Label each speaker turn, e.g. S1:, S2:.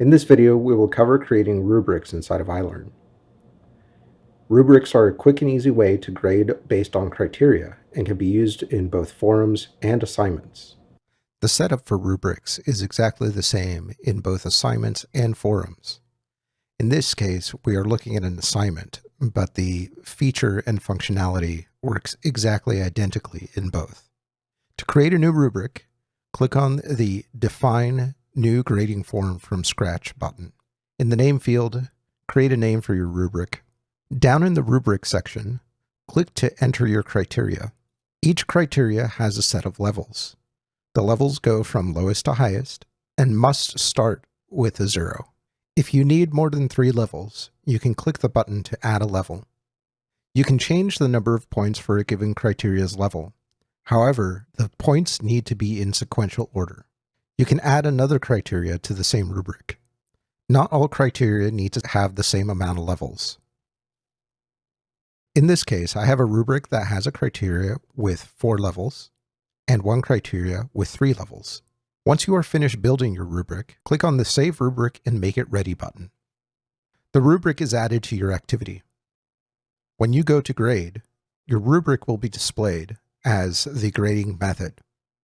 S1: In this video, we will cover creating rubrics inside of iLearn. Rubrics are a quick and easy way to grade based on criteria and can be used in both forums and assignments.
S2: The setup for rubrics is exactly the same in both assignments and forums. In this case, we are looking at an assignment, but the feature and functionality works exactly identically in both. To create a new rubric, click on the Define New Grading Form from Scratch button. In the name field, create a name for your rubric. Down in the rubric section, click to enter your criteria. Each criteria has a set of levels. The levels go from lowest to highest and must start with a zero. If you need more than three levels, you can click the button to add a level. You can change the number of points for a given criteria's level. However, the points need to be in sequential order. You can add another criteria to the same rubric. Not all criteria need to have the same amount of levels. In this case, I have a rubric that has a criteria with four levels and one criteria with three levels. Once you are finished building your rubric, click on the Save Rubric and Make It Ready button. The rubric is added to your activity. When you go to grade, your rubric will be displayed as the grading method.